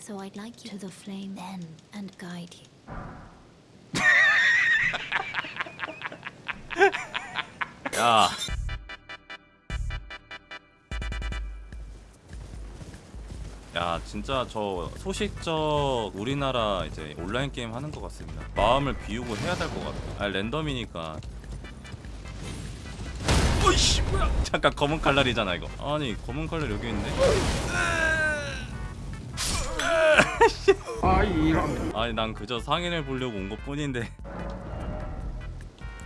so I'd like you to the flame then and guide you. 야. 야 진짜 저 소식적 우리나라 이제 온라인 게임 하는 것 같습니다. 마음을 비우고 해야 될 것 같아. 아 랜덤이니까. 어이씨 뭐야? 잠깐 검은 칼날이잖아 이거. 아니 검은 칼날 여기 있네. 아 이런 아니 난 그저 상인을 보려고 온 것 뿐인데.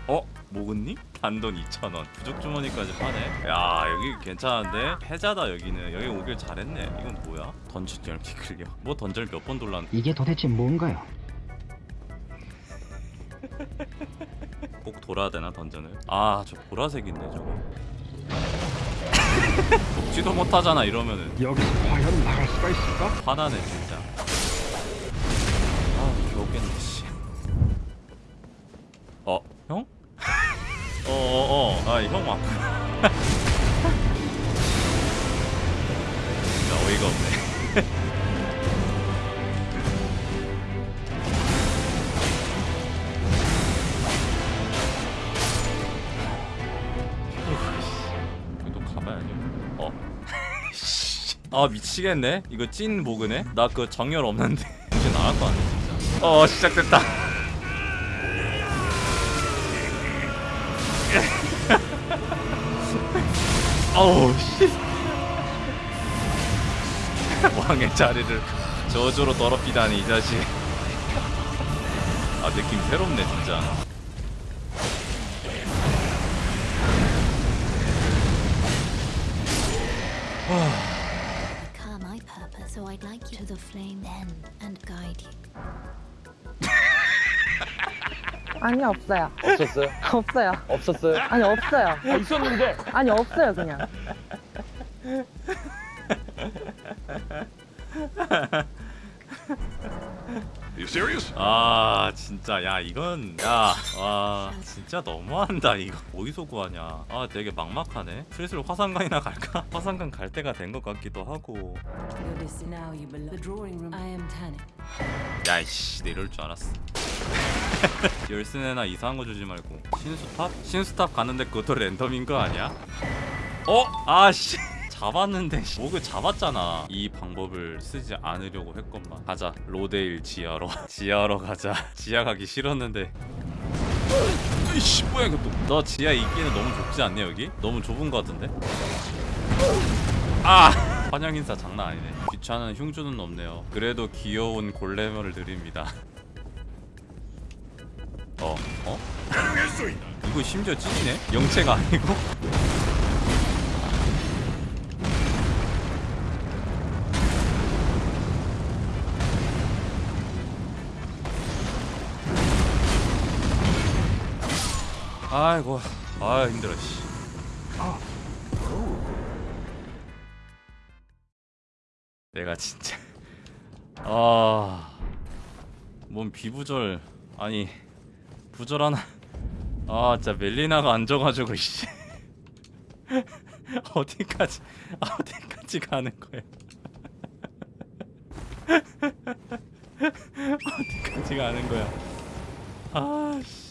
어? 모근님? 단돈 2,000원 부족 주머니까지 파네 야 여기 괜찮은데? 패자다 여기는 여기 오길 잘했네 이건 뭐야? 던전 열기 클리어 뭐 던전 몇 번 돌랐는데 이게 도대체 뭔가요? 꼭 돌아야 되나 던전을? 아 저 보라색인데 저거 먹지도 못하잖아 이러면은 여기서 과연 나갈 수가 있을까? 화나네 진짜 씨. 어? 형? 어어어. 아형 왔구나 진짜 어이가 없네. 어? 아 미치겠네. 이거 찐 모그네? 나 그 정열 없는데. 정신 나갈 거 아니야 어 시작됐다. 어우 씨. 왕의 자리를 저주로 더럽히다니 이 자식. 아 느낌 새롭네 진짜. purpose, so I'd like you to the flame then and guide you. 아니 없어요. 없었어요? 없어요. 없었어요? 아니 없어요. 아, 있었는데. 아니 없어요 그냥. Serious? 아 진짜 야 이건 야와 진짜 너무한다 이거 어디서 구하냐 아 되게 막막하네 슬슬 화산강이나 갈까? 화산강 갈 때가 된 것 같기도 하고. 야이씨 내 이럴 줄 알았어 열쇠나 이상한 거 주지 말고 신수탑? 신수탑 가는데 그것도 랜덤인 거 아니야? 어? 아씨 잡았는데 씨. 목을 잡았잖아 이 방법을 쓰지 않으려고 했건만 가자 로데일 지하로 지하로 가자 지하 가기 싫었는데 이씨 뭐야 이것도 너 지하 있기는 너무 좁지 않냐 여기? 너무 좁은 거 같은데? 아! 환영 인사 장난 아니네 귀찮은 흉주는 없네요 그래도 귀여운 골레머를 드립니다 어? 어? 이거 심지어 찐이네? 영체가 아니고? 아이고 아 힘들어 씨. 내가 진짜 아뭔 비부절 아니 부절 하나 아 진짜 멜리나가 앉아가지고 씨. 어디까지 어디까지 가는 거야? 어디까지 가는 거야? 아씨